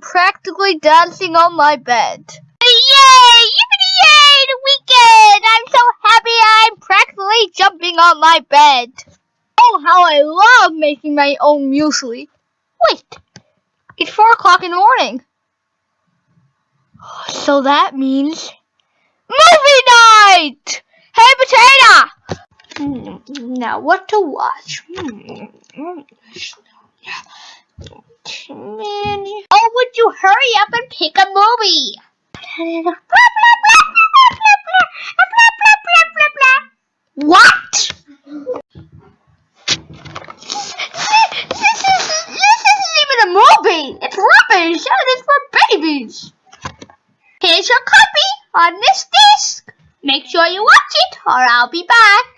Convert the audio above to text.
practically dancing on my bed. Yay! Yippity yay! The weekend! I'm so happy I'm practically jumping on my bed. Oh, how I love making my own muesli. Wait, it's four o'clock in the morning. So that means movie night! Hey, Potato! Hmm, Now, what to watch? Oh, would you hurry up and pick a movie? What? This isn't, this isn't even a movie. It's rubbish and it's for babies. Here's your copy on this disc. Make sure you watch it or I'll be back.